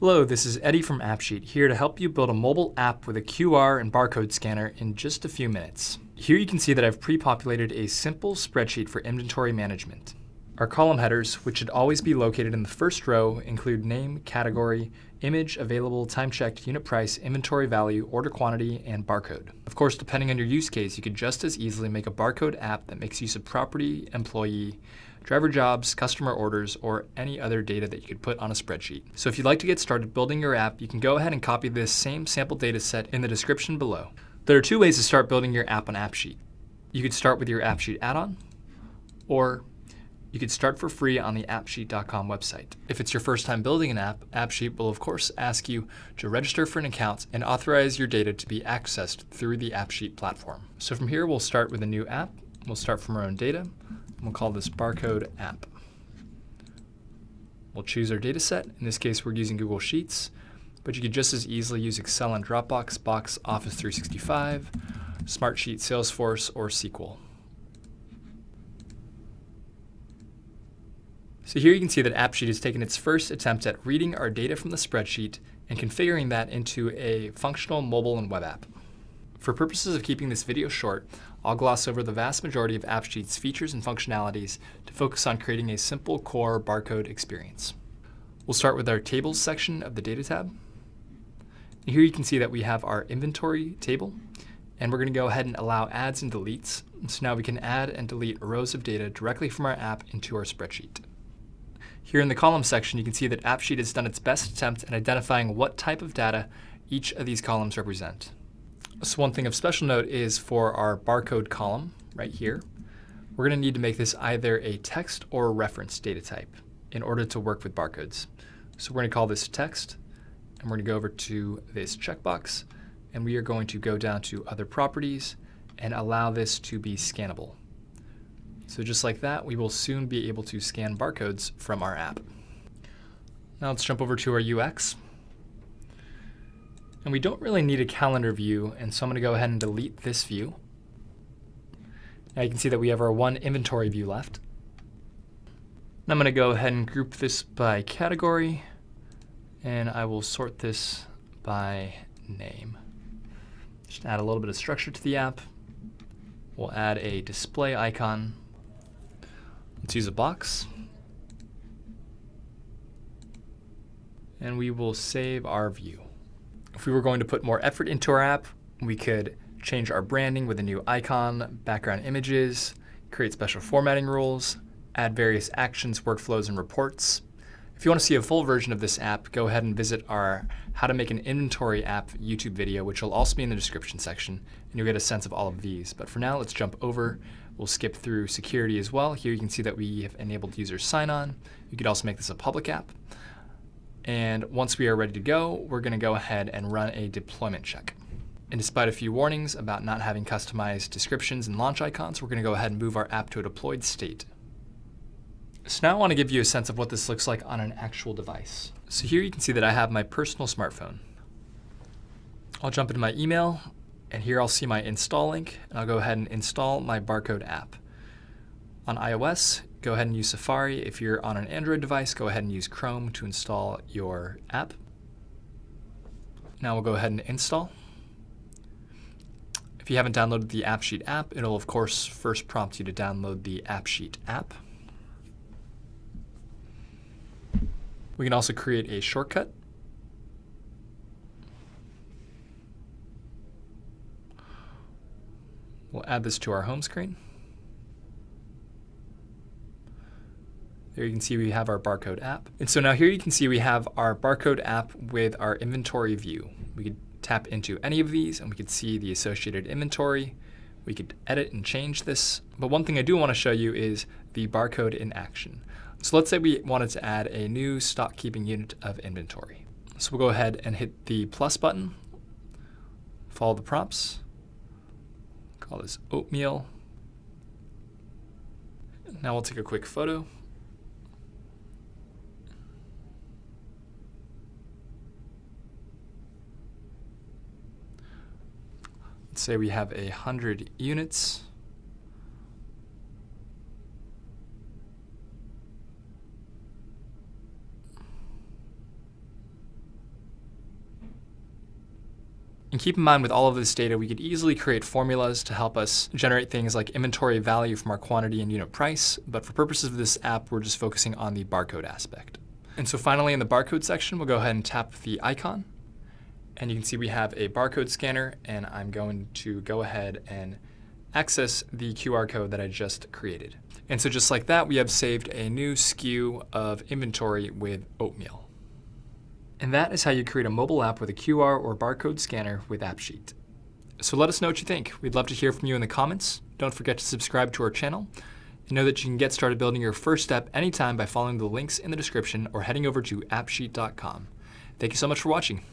Hello, this is Eddie from AppSheet, here to help you build a mobile app with a QR and barcode scanner in just a few minutes. Here you can see that I've pre-populated a simple spreadsheet for inventory management. Our column headers, which should always be located in the first row, include name, category, image, available, time checked, unit price, inventory value, order quantity, and barcode. Of course, depending on your use case, you could just as easily make a barcode app that makes use of property, employee, driver jobs, customer orders, or any other data that you could put on a spreadsheet. So if you'd like to get started building your app, you can go ahead and copy this same sample data set in the description below. There are two ways to start building your app on AppSheet. You could start with your AppSheet add-on, or you could start for free on the appsheet.com website. If it's your first time building an app, AppSheet will of course ask you to register for an account and authorize your data to be accessed through the AppSheet platform. So from here, we'll start with a new app. We'll start from our own data. We'll call this barcode app. We'll choose our data set. In this case, we're using Google Sheets, but you could just as easily use Excel and Dropbox, Box, Office 365, Smartsheet, Salesforce, or SQL. So here you can see that AppSheet has taken its first attempt at reading our data from the spreadsheet and configuring that into a functional mobile and web app. For purposes of keeping this video short, I'll gloss over the vast majority of AppSheet's features and functionalities to focus on creating a simple core barcode experience. We'll start with our tables section of the data tab. And here you can see that we have our inventory table, and we're going to go ahead and allow adds and deletes. So now we can add and delete rows of data directly from our app into our spreadsheet. Here in the column section, you can see that AppSheet has done its best attempt at identifying what type of data each of these columns represent. So one thing of special note is for our barcode column right here, we're going to need to make this either a text or a reference data type in order to work with barcodes. So we're going to call this text, and we're going to go over to this checkbox, and we are going to go down to other properties and allow this to be scannable. So just like that, we will soon be able to scan barcodes from our app. Now let's jump over to our UX. And we don't really need a calendar view, and so I'm going to go ahead and delete this view. Now you can see that we have our one inventory view left. And I'm going to go ahead and group this by category, and I will sort this by name. Just add a little bit of structure to the app. We'll add a display icon Let's use a box. And we will save our view. If we were going to put more effort into our app, we could change our branding with a new icon, background images, create special formatting rules, add various actions, workflows, and reports. If you want to see a full version of this app, go ahead and visit our How to Make an Inventory App YouTube video, which will also be in the description section, and you'll get a sense of all of these. But for now, let's jump over We'll skip through security as well. Here you can see that we have enabled user sign-on. You could also make this a public app. And once we are ready to go, we're going to go ahead and run a deployment check. And despite a few warnings about not having customized descriptions and launch icons, we're going to go ahead and move our app to a deployed state. So now I want to give you a sense of what this looks like on an actual device. So here you can see that I have my personal smartphone. I'll jump into my email, and here I'll see my install link, and I'll go ahead and install my barcode app. On iOS, go ahead and use Safari. If you're on an Android device, go ahead and use Chrome to install your app. Now we'll go ahead and install. If you haven't downloaded the AppSheet app, it'll of course first prompt you to download the AppSheet app. We can also create a shortcut We'll add this to our home screen. There you can see we have our barcode app. And so now here you can see we have our barcode app with our inventory view. We could tap into any of these and we could see the associated inventory. We could edit and change this. But one thing I do want to show you is the barcode in action. So let's say we wanted to add a new stock keeping unit of inventory. So we'll go ahead and hit the plus button, follow the prompts, Call this oatmeal. Now we'll take a quick photo. say we have a hundred units. And keep in mind with all of this data, we could easily create formulas to help us generate things like inventory value from our quantity and unit price, but for purposes of this app, we're just focusing on the barcode aspect. And so finally in the barcode section, we'll go ahead and tap the icon and you can see we have a barcode scanner, and I'm going to go ahead and access the QR code that I just created. And so just like that, we have saved a new SKU of inventory with oatmeal. And that is how you create a mobile app with a QR or barcode scanner with AppSheet. So let us know what you think. We'd love to hear from you in the comments. Don't forget to subscribe to our channel. And know that you can get started building your first step anytime by following the links in the description or heading over to appsheet.com. Thank you so much for watching.